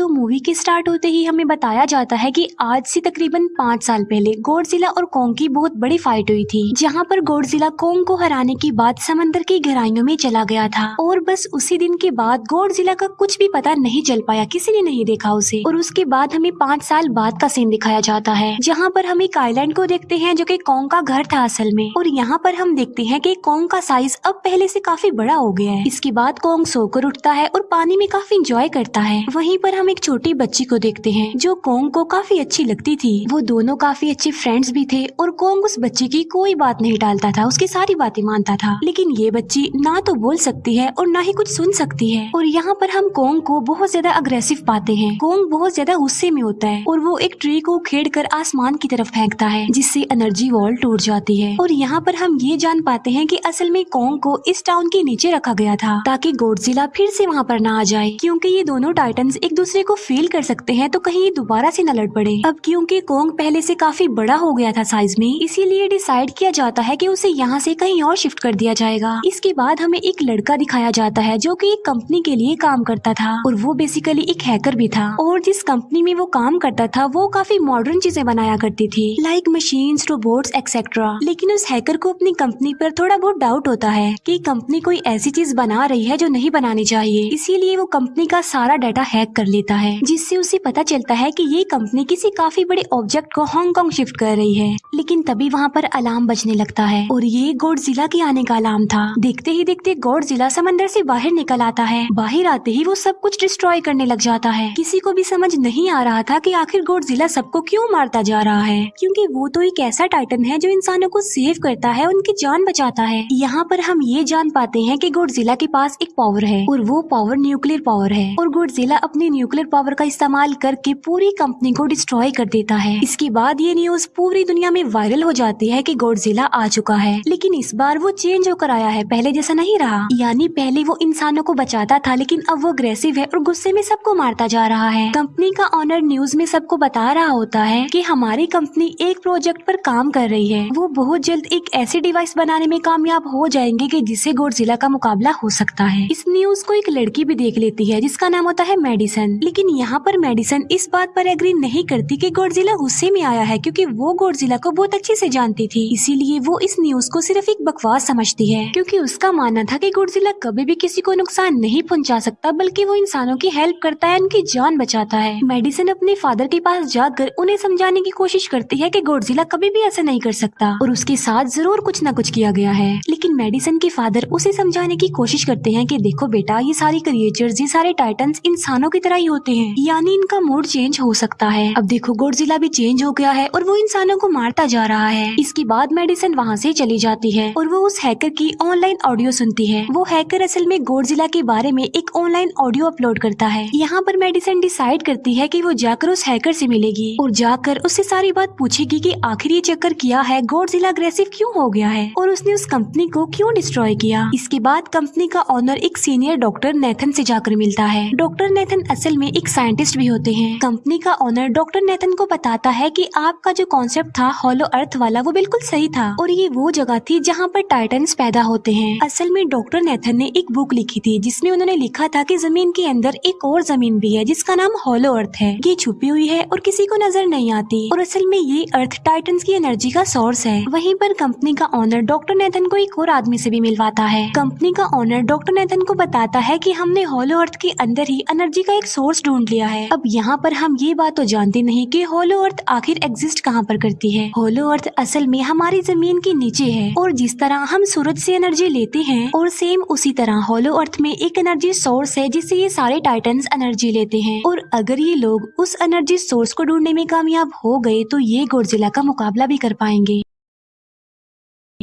तो मूवी के स्टार्ट होते ही हमें बताया जाता है कि आज से तकरीबन पाँच साल पहले गोडजिला और कोंग की बहुत बड़ी फाइट हुई थी, जहाँ पर गोडजिला कोंग को हराने के बाद समंदर की गहराइयों में चला गया था। और बस उसी दिन के बाद गोडजिला का कुछ भी पता नहीं चल पाया, किसी ने नहीं देखा उसे। और उसके बाद हमें पाँच साल बाद का सीन दिखाया जाता है, जहाँ पर हम एक आईलैंड को देखते हैं जो की कोंग का घर था असल में। और यहाँ पर हम देखते हैं की कोंग का साइज़ अब पहले से काफ़ी बड़ा हो गया है। इसके बाद कोंग सोकर उठता है और पानी में काफ़ी इंजॉय करता है। वहीं पर हम एक छोटी बच्ची को देखते हैं, जो कोंग को काफ़ी अच्छी लगती थी। वो दोनों काफ़ी अच्छे फ्रेंड्स भी थे और कोंग उस बच्ची की कोई बात नहीं टालता था, उसकी सारी बातें मानता था। लेकिन ये बच्ची ना तो बोल सकती है और ना ही कुछ सुन सकती है। और यहाँ पर हम कोंग को बहुत ज़्यादा अग्रेसिव पाते हैं। कोंग बहुत ज़्यादा गुस्से में होता है और वो एक ट्री को खेड़ कर आसमान की तरफ़ फेंकता है, जिससे एनर्जी वॉल टूट जाती है। और यहाँ पर हम ये जान पाते हैं कि असल में कोंग को इस टाउन के नीचे रखा गया था, ताकि गोडजिला फिर से वहाँ पर ना आ जाए, क्योंकि ये दोनों टाइटन्स एक दूसरे को फील कर सकते हैं तो कहीं ये दोबारा से न लड़ पड़े। अब क्योंकि कोंग पहले से काफ़ी बड़ा हो गया था साइज़ में, इसीलिए डिसाइड किया जाता है कि उसे यहाँ से कहीं और शिफ्ट कर दिया जाएगा। इसके बाद हमें एक लड़का दिखाया जाता है, जो कि एक कंपनी के लिए काम करता था, और वो बेसिकली एक हैकर भी था। और जिस कंपनी में वो काम करता था, वो काफ़ी मॉडर्न चीज़ें बनाया करती थी लाइक मशीन रोबोट्स एक्सेट्रा लेकिन उस हैकर को अपनी कंपनी पर थोड़ा बहुत डाउट होता है कि कंपनी कोई ऐसी चीज़ बना रही है जो नहीं बनानी चाहिए। इसीलिए वो कंपनी का सारा डाटा हैक कर लेता है। जिससे उसे पता चलता है कि ये कंपनी किसी काफ़ी बड़े ऑब्जेक्ट को हांगकांग शिफ्ट कर रही है। लेकिन तभी वहाँ पर अलार्म बजने लगता है और ये गौड़ जिला के आने का अलार्म था। देखते ही देखते गौड़ जिला समंदर से बाहर निकल आता है। बाहर आते ही वो सब कुछ डिस्ट्रॉय करने लग जाता है। किसी को भी समझ नहीं आ रहा था कि आखिर गौड़ जिला सबको क्यों मारता जा रहा है। क्योंकि वो तो एक ऐसा टाइटन है जो इंसानों को सेव करता है उनकी जान बचाता है। यहाँ पर हम ये जान पाते हैं कि गोडजिला के पास एक पावर है और वो पावर न्यूक्लियर पावर है। और गोडजिला अपनी न्यूक्लियर पावर का इस्तेमाल करके पूरी कंपनी को डिस्ट्रॉय कर देता है। इसके बाद ये न्यूज़ पूरी दुनिया में वायरल हो जाती है कि गोडजिला आ चुका है। लेकिन इस बार वो चेंज होकर आया है, पहले जैसा नहीं रहा। यानी पहले वो इंसानों को बचाता था, लेकिन अब वो अग्रेसिव है और गुस्से में सबको मारता जा रहा है। कंपनी का ऑनर न्यूज़ में सबको बता रहा होता है कि हमारी कंपनी एक प्रोजेक्ट पर काम कर रही है। वो बहुत जल्द एक ऐसी डिवाइस बनाने में कामयाब हो जाएँगे कि जिससे गोडजिला का मुकाबला हो सकता है। इस न्यूज़ को एक लड़की भी देख लेती है, जिसका नाम होता है मेडिसन लेकिन यहाँ पर मेडिसन इस बात पर एग्री नहीं करती कि गोडजिला गुस्से में आया है, क्योंकि वो गोडजिला को बहुत अच्छे से जानती थी। इसीलिए वो इस न्यूज़ को सिर्फ़ एक बकवास समझती है। क्योंकि उसका मानना था कि गोडजिला कभी भी किसी को नुकसान नहीं पहुँचा सकता, बल्कि वो इंसानों की हेल्प करता है, उनकी जान बचाता है। मेडिसन अपने फादर के पास जाकर उन्हें समझाने की कोशिश करती है की गोडजिला कभी भी ऐसा नहीं कर सकता, और उसके साथ ज़रूर कुछ न कुछ किया गया है। लेकिन मेडिसन के फादर उसे समझाने की कोशिश करते हैं की देखो बेटा, ये सारी क्रिएचर्स ये सारे टाइटन्स इंसानों की तरह ही होते हैं। यानी इनका मूड चेंज हो सकता है। अब देखो गोडजिला भी चेंज हो गया है और वो इंसानों को मारता जा रहा है। इसके बाद मेडिसन वहाँ से चली जाती है और वो उस हैकर की ऑनलाइन ऑडियो सुनती है। वो हैकर असल में गोडजिला के बारे में एक ऑनलाइन ऑडियो अपलोड करता है। यहाँ पर मेडिसन डिसाइड करती है की वो जाकर उस हैकर ऐसी मिलेगी और जाकर उससे सारी बात पूछेगी कि आखिर ये चक्कर किया है? गोडजिला अग्रेसिव क्यूँ हो गया है? और उसने उस कंपनी को क्यों डिस्ट्रॉय किया? इसके बाद कंपनी का ऑनर एक सीनियर डॉक्टर नेथन से जाकर मिलता है। डॉक्टर नेथन असल में एक साइंटिस्ट भी होते हैं। कंपनी का ऑनर डॉक्टर नेतन को बताता है कि आपका जो कॉन्सेप्ट था हॉलो अर्थ वाला, वो बिल्कुल सही था। और ये वो जगह थी जहाँ पर टाइटन्स पैदा होते हैं। असल में डॉक्टर नेथन ने एक बुक लिखी थी, जिसमें उन्होंने लिखा था कि ज़मीन के अंदर एक और ज़मीन भी है, जिसका नाम हॉलो अर्थ है। ये छुपी हुई है और किसी को नज़र नहीं आती। और असल में ये अर्थ टाइटन्स की एनर्जी का सोर्स है। वहीं पर कंपनी का ऑनर डॉक्टर नेथन को एक और आदमी से भी मिलवाता है। कंपनी का ऑनर डॉक्टर नेथन को बताता है कि हमने हॉलो अर्थ के अंदर ही एनर्जी का एक सोर्स ढूंढ लिया है। अब यहाँ पर हम ये बात तो जानते नहीं कि होलो अर्थ आखिर एग्जिस्ट कहाँ पर करती है। होलो अर्थ असल में हमारी ज़मीन के नीचे है और जिस तरह हम सूरज से एनर्जी लेते हैं और सेम उसी तरह होलो अर्थ में एक एनर्जी सोर्स है जिससे ये सारे टाइटन्स एनर्जी लेते हैं। और अगर ये लोग उस एनर्जी सोर्स को ढूँढने में कामयाब हो गए तो ये गोडजिला का मुकाबला भी कर पाएँगे।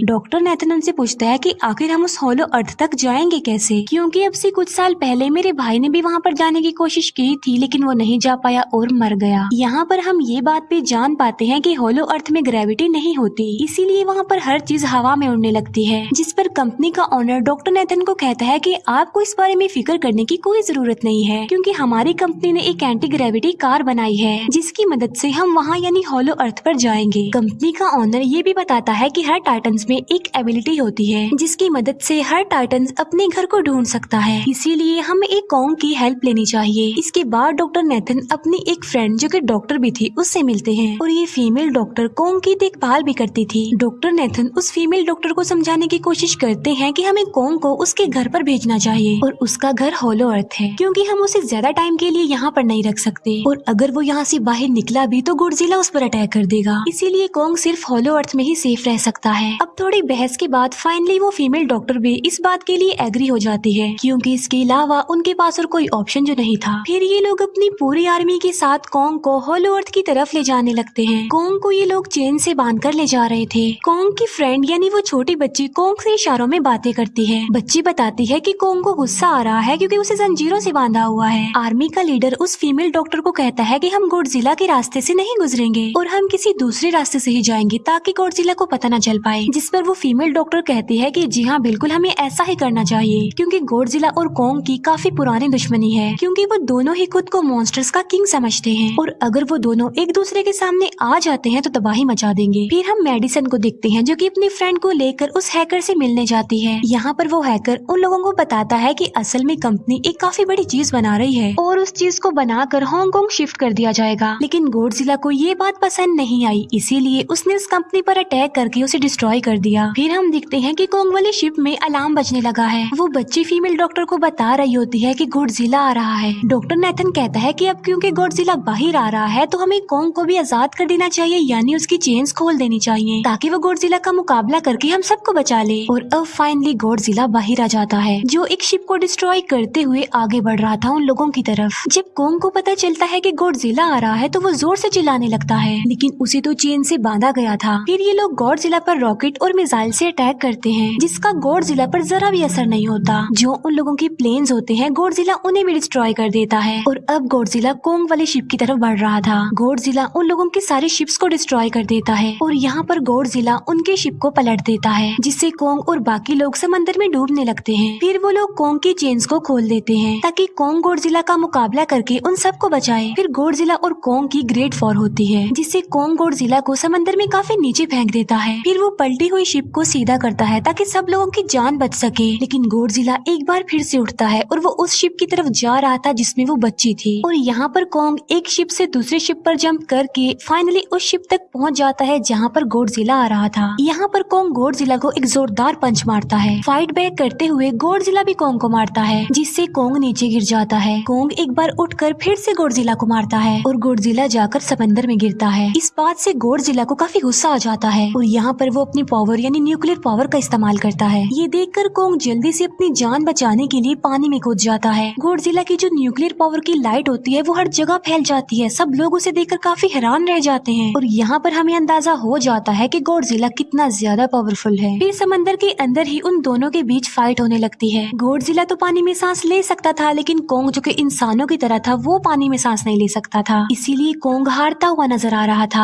डॉक्टर नेथन उनसे पूछता है कि आखिर हम उस होलो अर्थ तक जाएँगे कैसे? क्योंकि अब से कुछ साल पहले मेरे भाई ने भी वहाँ पर जाने की कोशिश की थी, लेकिन वो नहीं जा पाया और मर गया। यहाँ पर हम ये बात भी जान पाते हैं कि होलो अर्थ में ग्रेविटी नहीं होती, इसीलिए वहाँ पर हर चीज़ हवा में उड़ने लगती है, जिस पर कंपनी का ऑनर डॉक्टर नेथन को कहता है की आपको इस बारे में फ़िक्र करने की कोई ज़रूरत नहीं है, क्यूँकी हमारी कंपनी ने एक एंटी ग्रेविटी कार बनाई है, जिसकी मदद ऐसी हम वहाँ यानी होलो अर्थ आरोप जाएँगे। कंपनी का ऑनर ये भी बताता है की हर टाइटन्स में एक एबिलिटी होती है, जिसकी मदद से हर टाइटन अपने घर को ढूंढ सकता है। इसीलिए हमें एक कॉन्ग की हेल्प लेनी चाहिए। इसके बाद डॉक्टर नेथन अपनी एक फ्रेंड जो कि डॉक्टर भी थी, उससे मिलते हैं। और ये फीमेल डॉक्टर कॉन्ग की देखभाल भी करती थी। डॉक्टर नेथन उस फीमेल डॉक्टर को समझाने की कोशिश करते हैं कि हमें कॉन्ग को उसके घर पर भेजना चाहिए। और उसका घर होलो अर्थ है, क्योंकि हम उसे ज़्यादा टाइम के लिए यहाँ पर नहीं रख सकते। और अगर वो यहाँ से बाहर निकला भी तो गुडजिला उस पर अटैक कर देगा। इसीलिए कॉन्ग सिर्फ़ होलो अर्थ में ही सेफ़ रह सकता है। अब थोड़ी बहस के बाद फाइनली वो फीमेल डॉक्टर भी इस बात के लिए एग्री हो जाती है, क्योंकि इसके अलावा उनके पास और कोई ऑप्शन जो नहीं था। फिर ये लोग अपनी पूरी आर्मी के साथ कॉन्ग को होलो अर्थ की तरफ़ ले जाने लगते हैं। कॉन्ग को ये लोग चेन से बाँध कर ले जा रहे थे। कॉन्ग की फ्रेंड यानी वो छोटी बच्ची कॉन्ग से इशारों में बातें करती है। बच्ची बताती है कि कॉन्ग को गुस्सा आ रहा है क्योंकि उसे जंजीरों से बांधा हुआ है। आर्मी का लीडर उस फीमेल डॉक्टर को कहता है कि हम गोडजिला के रास्ते से नहीं गुजरेंगे और हम किसी दूसरे रास्ते से ही जाएँगे ताकि गोडजिला को पता न चल पाए पर वो फीमेल डॉक्टर कहती है कि जी हाँ बिल्कुल हमें ऐसा ही करना चाहिए, क्योंकि गोडजिला और कोंग की काफ़ी पुरानी दुश्मनी है, क्योंकि वो दोनों ही खुद को मॉन्स्टर्स का किंग समझते हैं। और अगर वो दोनों एक दूसरे के सामने आ जाते हैं तो तबाही मचा देंगे। फिर हम मेडिसन को देखते हैं, जो की अपनी फ्रेंड को लेकर उस हैकर से मिलने जाती है। यहाँ पर वो हैकर उन लोगों को बताता है की असल में कंपनी एक काफ़ी बड़ी चीज़ बना रही है, और उस चीज़ को बनाकर हांगकांग शिफ्ट कर दिया जाएगा। लेकिन गोडजिला को ये बात पसंद नहीं आई, इसीलिए उसने उस कंपनी पर अटैक करके उसे डिस्ट्रॉय कर दिया। फिर हम देखते हैं कि कोंग वाली शिप में अलार्म बजने लगा है। वो बच्ची फीमेल डॉक्टर को बता रही होती है कि गोडजिला आ रहा है। डॉक्टर नेथन कहता है कि अब क्योंकि गोडजिला बाहर आ रहा है तो हमें कोंग को भी आज़ाद कर देना चाहिए, यानी उसकी चेन्स खोल देनी चाहिए, ताकि वो गोडजिला का मुकाबला करके हम सबको बचा ले। और अब फाइनली गोडजिला बाहर आ जाता है, जो एक शिप को डिस्ट्रॉय करते हुए आगे बढ़ रहा था उन लोगों की तरफ़। जब कोंग को पता चलता है कि गोडजिला आ रहा है तो वो ज़ोर से चिल्लाने लगता है, लेकिन उसे तो चेन से बांधा गया था। फिर ये लोग गोडजिला पर रॉकेट और मिसाइल से अटैक करते हैं, जिसका गोडजिला पर जरा भी असर नहीं होता। जो उन लोगों की प्लेन्स होते हैं गोडजिला उन्हें भी डिस्ट्रॉय कर देता है। और अब गोडजिला कोंग वाली शिप की तरफ़ बढ़ रहा था। गोडजिला उन लोगों की सारी शिप्स को डिस्ट्रॉय कर देता है। और यहाँ पर गोडजिला उनके शिप को पलट देता है, जिससे कोंग और बाकी लोग समंदर में डूबने लगते हैं। फिर वो लोग कोंग की चेन्स को खोल देते हैं, ताकि कोंग गोडजिला का मुकाबला करके उन सबको बचाए। फिर गोडजिला और कोंग की ग्रेट फॉर होती है, जिससे कोंग गोडजिला को समंदर में काफ़ी नीचे फेंक देता है। फिर वो पलटी हुई शिप को सीधा करता है ताकि सब लोगों की जान बच सके। लेकिन गोडजिला एक बार फिर से उठता है और वो उस शिप की तरफ़ जा रहा था जिसमें वो बच्ची थी। और यहाँ पर कोंग एक शिप से दूसरे शिप पर जंप करके फाइनली उस शिप तक पहुँच जाता है जहाँ पर गोडजिला आ रहा था। यहाँ पर कोंग गोडजिला को एक जोरदार पंच मारता है। फाइट बैक करते हुए गोडजिला भी कोंग को मारता है, जिससे कोंग नीचे गिर जाता है। कोंग एक बार उठकर फिर से गोडजिला को मारता है और गोडजिला जाकर समंदर में गिरता है। इस बात से गोडजिला को काफ़ी गुस्सा आ जाता है और यहाँ पर वो अपनी पावर यानी न्यूक्लियर पावर का इस्तेमाल करता है। ये देखकर कोंग जल्दी से अपनी जान बचाने के लिए पानी में कूद जाता है। गोडजिला की जो न्यूक्लियर पावर की लाइट होती है, वो हर जगह फैल जाती है। सब लोग उसे देखकर काफ़ी हैरान रह जाते हैं। और यहाँ पर हमें अंदाज़ा हो जाता है कि गोडजिला कितना ज़्यादा पावरफुल है। फिर समंदर के अंदर ही उन दोनों के बीच फाइट होने लगती है। गोडजिला तो पानी में सांस ले सकता था, लेकिन कोंग जो कि इंसानों की तरह था, वो पानी में सांस नहीं ले सकता था। इसीलिए कोंग हारता हुआ नज़र आ रहा था।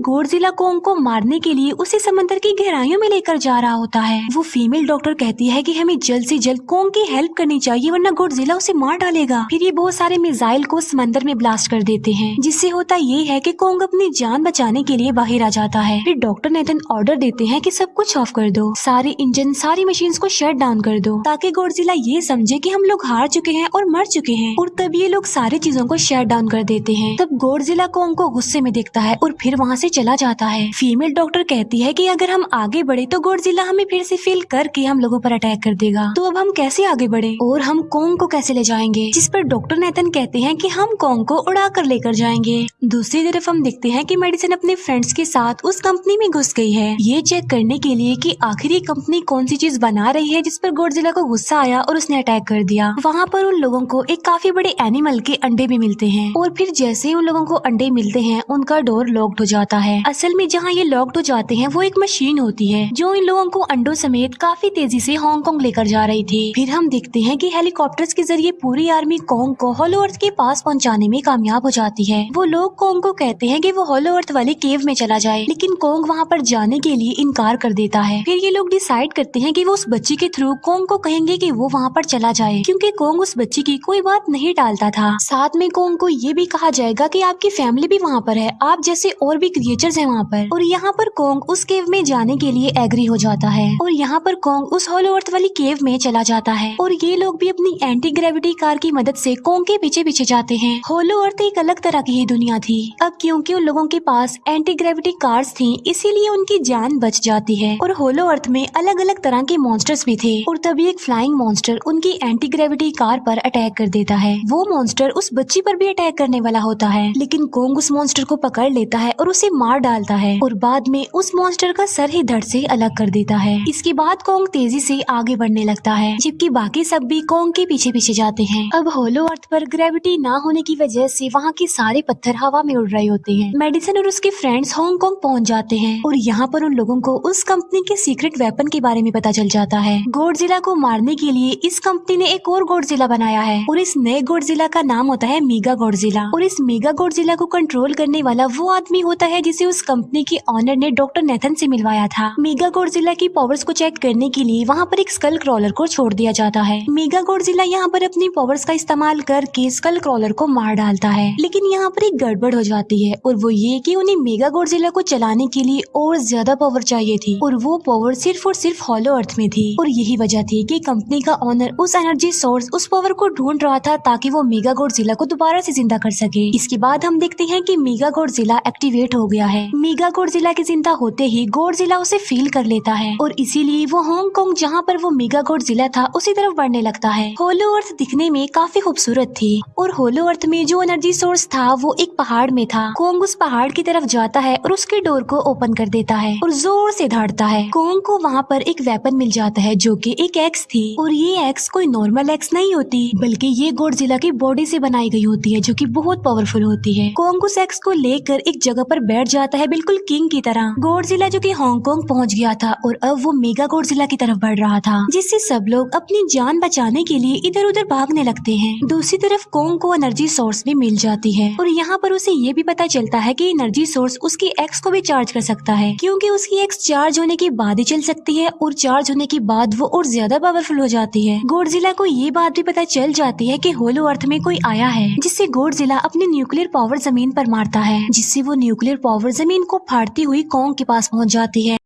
गोडजिला कोंग को मारने के लिए उसे समंदर की गहराइयों में लेकर जा रहा होता है। वो फीमेल डॉक्टर कहती है कि हमें जल्द से जल्द कोंग की हेल्प करनी चाहिए, वरना गोडजिला उसे मार डालेगा। फिर ये बहुत सारे मिसाइल को समंदर में ब्लास्ट कर देते हैं, जिससे होता ये है की कोंग अपनी जान बचाने के लिए बाहर आ जाता है। फिर डॉक्टर नेथन ऑर्डर देते हैं की सब कुछ ऑफ़ कर दो। सारे इंजन सारी मशीन को शट डाउन कर दो, ताकि गोडजिला ये समझे की हम लोग हार चुके हैं और मर चुके हैं। और तब ये लोग सारी चीज़ों को शट डाउन कर देते हैं। तब गोडजिला कोंग को गुस्से में देखता है और फिर वहाँ से चला जाता है। फीमेल डॉक्टर कहती है कि अगर हम आगे बढ़े तो गोडजिला हमें फिर से फील करके हम लोगों पर अटैक कर देगा। तो अब हम कैसे आगे बढ़े? और हम कोंग को कैसे ले जाएँगे? जिस पर डॉक्टर नेतन कहते हैं कि हम कोंग को उड़ा कर लेकर जाएँगे। दूसरी तरफ़ हम देखते हैं कि मेडिसिन अपने फ्रेंड्स के साथ उस कंपनी में घुस गई है। ये चेक करने के लिए कि आखिर ये कंपनी कौन सी चीज़ बना रही है जिस पर गोडजिला को गुस्सा आया और उसने अटैक कर दिया। वहाँ पर उन लोगों को एक काफ़ी बड़े एनिमल के अंडे भी मिलते हैं। और फिर जैसे ही उन लोगों को अंडे मिलते हैं, उनका डोर लॉक्ड हो जाता है। असल में जहाँ ये लॉक्ड हो जाते हैं, वो एक मशीन होती है, जो इन लोगों को अंडों समेत काफ़ी तेज़ी से हांगकांग लेकर जा रही थी। फिर हम देखते हैं कि हेलीकॉप्टर्स के ज़रिए पूरी आर्मी कोंग को होलो अर्थ के पास पहुँचाने में कामयाब हो जाती है। वो लोग कोंग को कहते हैं की वो होलो अर्थ वाले केव में चला जाए, लेकिन कोंग वहाँ पर जाने के लिए इनकार कर देता है। फिर ये लोग डिसाइड करते हैं की वो उस बच्ची के थ्रू कोंग को कहेंगे की वो वहाँ पर चला जाए, क्यूँकी कोंग उस बच्ची की कोई बात नहीं टालता था। साथ में कोंग को ये भी कहा जाएगा की आपकी फैमिली भी वहाँ पर है, आप जैसे और भी क्रिएचर्स है वहाँ पर। और यहाँ पर कोंग उस केव में जाने के लिए एग्री हो जाता है। और यहाँ पर कोंग उस होलो अर्थ वाली केव में चला जाता है। और ये लोग भी अपनी एंटी ग्रेविटी कार की मदद से कोंग के पीछे पीछे जाते हैं। होलो अर्थ एक अलग तरह की ही दुनिया थी। अब क्योंकि उन लोगों के पास एंटी ग्रेविटी कार्स थी, इसीलिए उनकी जान बच जाती है। और होलो अर्थ में अलग अलग तरह के मॉन्स्टर्स भी थे। और तभी एक फ्लाइंग मॉन्स्टर उनकी एंटी ग्रेविटी कार पर अटैक कर देता है। वो मॉन्स्टर उस बच्ची पर भी अटैक करने वाला होता है। लेकिन कोंग उस मॉन्स्टर को पकड़ लेता है और उसे मार डालता है और बाद में उस मॉन्स्टर का सर ही धड़ से अलग कर देता है। इसके बाद कोंग तेज़ी से आगे बढ़ने लगता है, जबकि बाकी सब भी कोंग के पीछे पीछे जाते हैं। अब होलो अर्थ पर ग्रेविटी ना होने की वजह से वहाँ के सारे पत्थर हवा में उड़ रहे होते हैं। मेडिसन और उसके फ्रेंड्स हांगकांग पहुँच जाते हैं और यहाँ पर उन लोगों को उस कंपनी के सीक्रेट वेपन के बारे में पता चल जाता है। गोडजिला को मारने के लिए इस कंपनी ने एक और गोडजिला बनाया है और इस नए गोडजिला का नाम होता है मीगा गोडजिला और इस मीगा गोडजिला को कंट्रोल करने वाला वो आदमी होता है जिसे उस कंपनी के ऑनर ने डॉक्टर नेथन से मिलवाया था। मीगा गोडजिला की पावर्स को चेक करने के लिए वहाँ पर एक स्कल क्रॉलर को छोड़ दिया जाता है। मीगा गोडजिला यहाँ पर अपनी पावर्स का इस्तेमाल करके स्कल क्रॉलर को मार डालता है। लेकिन यहाँ पर एक गड़बड़ हो जाती है और वो ये की उन्हें मेगा गोडजिला को चलाने के लिए और ज़्यादा पावर चाहिए थी और वो पावर सिर्फ़ और सिर्फ़ हॉलो अर्थ में थी। और यही वजह थी की कंपनी का ऑनर उस एनर्जी सोर्स उस पावर को ढूंढ रहा था ताकि वो मेगा गोडजिला को दोबारा से ज़िंदा कर सके। इसके बाद हम देखते हैं की मेगा गोडजिला एक्टिवेट हो गया है। मेगा गोडजिला के ज़िंदा होते ही गोडजिला उसे फील कर लेता है। और इसीलिए वो हांगकांग जहाँ पर वो मेगा गोडजिला था, उसी तरफ़ बढ़ने लगता है। होलो अर्थ दिखने में काफ़ी खूबसूरत थी। और होलो अर्थ में जो एनर्जी सोर्स था, वो एक पहाड़ में था। कोंग उस पहाड़ की तरफ़ जाता है और उसके डोर को ओपन कर देता है और ज़ोर से धाड़ता है। कोंग को वहाँ पर एक वेपन मिल जाता है, जो कि एक एक्स थी। और ये एक्स कोई नॉर्मल एक्स नहीं होती, बल्कि ये गोडजिला की बॉडी से बनाई गई होती है, जो कि बहुत पावरफुल होती है। कोंग उस एक्स को लेकर एक जगह पर बैठ जाता है बिल्कुल किंग की तरह। गोडजिला जो कि हांगकांग पहुँच गया था और अब वो मेगा गोडजिला की तरफ़ बढ़ रहा था, जिससे सब लोग अपनी जान बचाने के लिए इधर उधर भागने लगते हैं। दूसरी तरफ़ कोंग को एनर्जी सोर्स भी मिल जाती है और यहाँ पर उसे ये भी पता चलता है की एनर्जी सोर्स उसकी एक्स को भी चार्ज कर सकता है, क्योंकि उसकी एक्स चार्ज होने के बाद ही चल सकती है और चार्ज होने के बाद वो और ज़्यादा पावरफुल हो जाती है। गोडजिला को ये बात भी पता चल जाती है कि होलो अर्थ में कोई आया है, जिससे गोडजिला अपनी न्यूक्लियर पावर ज़मीन पर मारता है, जिससे वो न्यूक्लियर पावर ज़मीन को फाड़ती हुई कॉन्ग के पास पहुँच जाती है?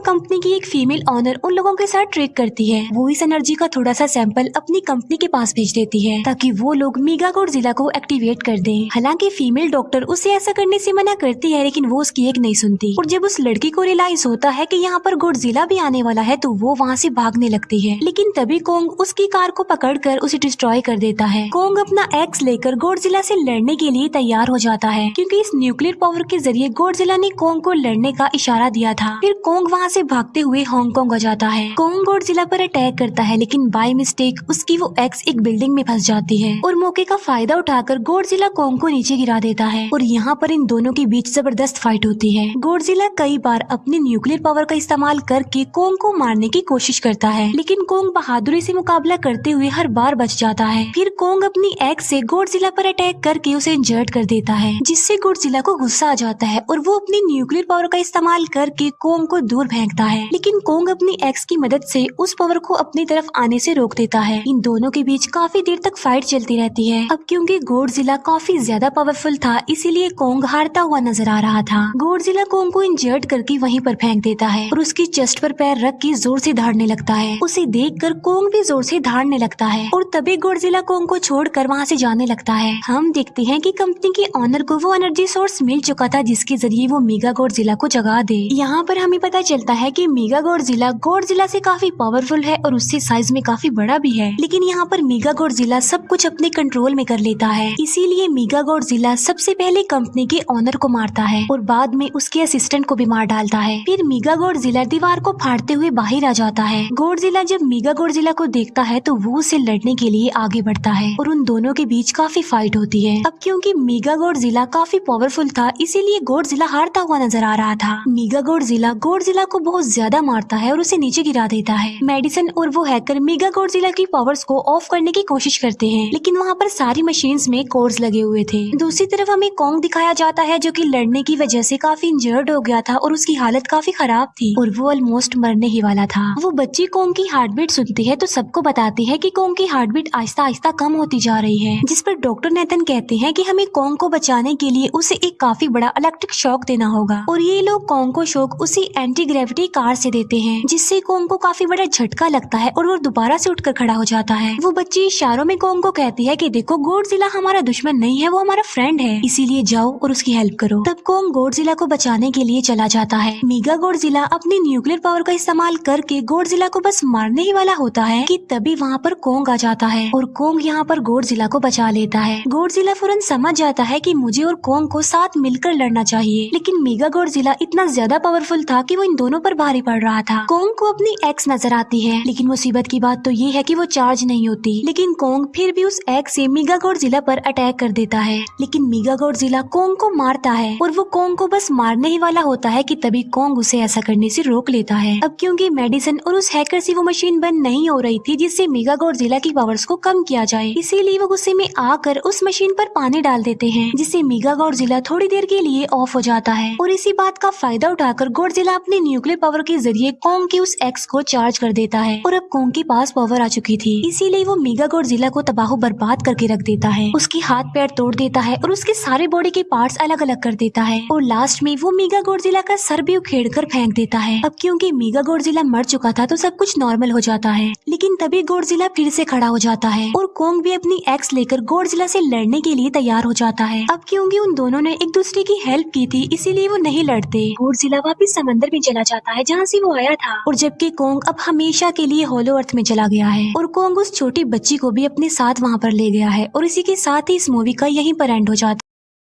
कंपनी की एक फीमेल ऑनर उन लोगों के साथ ट्रेक करती है। वो इस एनर्जी का थोड़ा सा सैंपल अपनी कंपनी के पास भेज देती है, ताकि वो लोग मीगा जिला को एक्टिवेट कर दें। हालाँकि फीमेल डॉक्टर उसे ऐसा करने से मना करती है, लेकिन वो उसकी एक नहीं सुनती। और जब उस लड़की को रियलाइज़ होता है की यहाँ पर जिला भी आने वाला है तो वो वहाँ से भागने लगती है। लेकिन तभी कोंग उसकी कार को पकड़ कर उसे डिस्ट्रॉय कर देता है। कोंग अपना एक्स लेकर जिला से लड़ने के लिए तैयार हो जाता है, क्योंकि इस न्यूक्लियर पावर के ज़रिए जिला ने कोंग को लड़ने का इशारा दिया था। फिर कोंग वहाँ से भागते हुए हांगकांग आ जाता है। कोंग गोडजिला पर अटैक करता है, लेकिन बाय मिस्टेक उसकी वो एक्स एक बिल्डिंग में फंस जाती है और मौके का फ़ायदा उठाकर गोडजिला कोंग को नीचे गिरा देता है और यहाँ पर इन दोनों के बीच ज़बरदस्त फाइट होती है। गोडजिला कई बार अपने न्यूक्लियर पावर का इस्तेमाल करके कोंग को मारने की कोशिश करता है, लेकिन कोंग बहादुरी से मुकाबला करते हुए हर बार बच जाता है। फिर कोंग अपनी एक्स से गोडजिला पर अटैक करके उसे इंजर्ट कर देता है, जिससे गोडजिला को गुस्सा आ जाता है और वो अपनी न्यूक्लियर पावर का इस्तेमाल करके कोंग को दूर फेंकता है। लेकिन कोंग अपनी एक्स की मदद से उस पावर को अपनी तरफ़ आने से रोक देता है। इन दोनों के बीच काफ़ी देर तक फाइट चलती रहती है। अब क्योंकि गोडजिला काफ़ी ज़्यादा पावरफुल था, इसीलिए कोंग हारता हुआ नज़र आ रहा था। गोडजिला कोंग को इंजर्ट करके वहीं पर फेंक देता है और उसकी चेस्ट पर पैर रख के ज़ोर से धाड़ने लगता है। उसे देख कर कोंग भी ज़ोर से धाड़ने लगता है और तभी गोडजिला कोंग को छोड़ कर वहाँ से जाने लगता है। हम देखते हैं की कंपनी के ऑनर को वो एनर्जी सोर्स मिल चुका था जिसके ज़रिए वो मीगा गोडजिला को जगा दे। यहाँ पर हमें पता चलता है कि मीगा गोडजिला गोडजिला से काफ़ी पावरफुल है और उससे साइज़ में काफ़ी बड़ा भी है। लेकिन यहाँ पर मीगा गोडजिला सब कुछ अपने कंट्रोल में कर लेता है। इसीलिए मीगा गोडजिला सबसे पहले कंपनी के ऑनर को मारता है और बाद में उसके असिस्टेंट को भी मार डालता है। फिर मीगा गोडजिला दीवार को फाड़ते हुए बाहर आ जाता है। गोडजिला जब मीगा गोडजिला को देखता है तो वो उसे लड़ने के लिए आगे बढ़ता है और उन दोनों के बीच काफ़ी फाइट होती है। अब क्योंकि मीगा गोडजिला काफ़ी पावरफुल था, इसीलिए गोडजिला हारता हुआ नज़र आ रहा था। मीगा गोडजिला गोडजिला को बहुत ज़्यादा मारता है और उसे नीचे गिरा देता है। मेडिसन और वो हैकर मेगा गोडजिला की पावर्स को ऑफ़ करने की कोशिश करते हैं, लेकिन वहाँ पर सारी मशीन्स में कोर्स लगे हुए थे। दूसरी तरफ़ हमें कॉन्ग दिखाया जाता है, जो की लड़ने की वजह से काफ़ी इंजर्ड हो गया था और उसकी हालत काफ़ी खराब थी और वो ऑलमोस्ट मरने ही वाला था। वो बच्ची कोंग की हार्ट बीट सुनती है तो सबको बताती है की कोंग की हार्ट बीट आहिस्ता आहिस्ता कम होती जा रही है, जिस पर डॉक्टर नेतन कहते हैं कि हमें कोंग को बचाने के लिए उसे एक काफ़ी बड़ा इलेक्ट्रिक शॉक देना होगा। और ये लोग कोंग को शॉक उसी एंटी कार से देते हैं, जिससे कोंग को काफ़ी बड़ा झटका लगता है और वो दोबारा से उठकर खड़ा हो जाता है। वो बच्ची इशारों में कोंग को कहती है कि देखो गोडजिला हमारा दुश्मन नहीं है, वो हमारा फ्रेंड है। इसीलिए जाओ और उसकी हेल्प करो। तब कोंग गोडजिला को बचाने के लिए चला जाता है। मीगा गोडजिला अपनी न्यूक्लियर पावर का इस्तेमाल करके गोडजिला को बस मारने ही वाला होता है कि तभी वहाँ पर कोंग आ जाता है और कोंग यहाँ पर गोडजिला को बचा लेता है। गोडजिला फ़ौरन समझ जाता है कि मुझे और कोंग को साथ मिलकर लड़ना चाहिए, लेकिन मीगा गोडजिला इतना ज़्यादा पावरफुल था कि वो इन दोनों पर भारी पड़ रहा था। कोंग को अपनी एक्स नज़र आती है, लेकिन मुसीबत की बात तो ये है कि वो चार्ज नहीं होती। लेकिन कोंग फिर भी उस एक्स से मीगा गोडजिला पर अटैक कर देता है। लेकिन मीगा गोडजिला कोंग को मारता है, और वो कोंग को बस मारने ही वाला होता है कि तभी कोंग उसे ऐसा करने से रोक लेता है। अब क्योंकि मेडिसिन और उस हैकर से वो मशीन बंद नहीं हो रही थी, जिससे मीगा गोडजिला की पावर्स को कम किया जाए, इसीलिए वो गुस्से में आकर उस मशीन पर पानी डाल देते हैं, जिससे मीगा गोडजिला थोड़ी देर के लिए ऑफ़ हो जाता है। और इसी बात का फ़ायदा उठाकर गोडजिला अपने न्यूक्लियर पावर के ज़रिए कॉन्ग की उस एक्स को चार्ज कर देता है और अब कोंग के पास पावर आ चुकी थी। इसीलिए वो मीगा गोडजिला को तबाह, बर्बाद करके रख देता है। उसके हाथ पैर तोड़ देता है और उसके सारे बॉडी के पार्ट्स अलग अलग कर देता है। और लास्ट में वो मीगा गोडजिला का सर भी उखेड़ कर फेंक देता है। अब क्योंकि मीगा गोडजिला मर चुका था तो सब कुछ नॉर्मल हो जाता है। लेकिन तभी गोडजिला फिर से खड़ा हो जाता है और कोंग भी अपनी एक्स लेकर गोडजिला से लड़ने के लिए तैयार हो जाता है। अब क्योंकि उन दोनों ने एक दूसरे की हेल्प की थी, इसीलिए वो नहीं लड़ते। गोडजिला वापिस समंदर में चला जाता है, जहाँ से वो आया था। और जबकि कोंग अब हमेशा के लिए होलो अर्थ में चला गया है। और कोंग उस छोटी बच्ची को भी अपने साथ वहाँ पर ले गया है। और इसी के साथ ही इस मूवी का यहीं पर एंड हो जाता है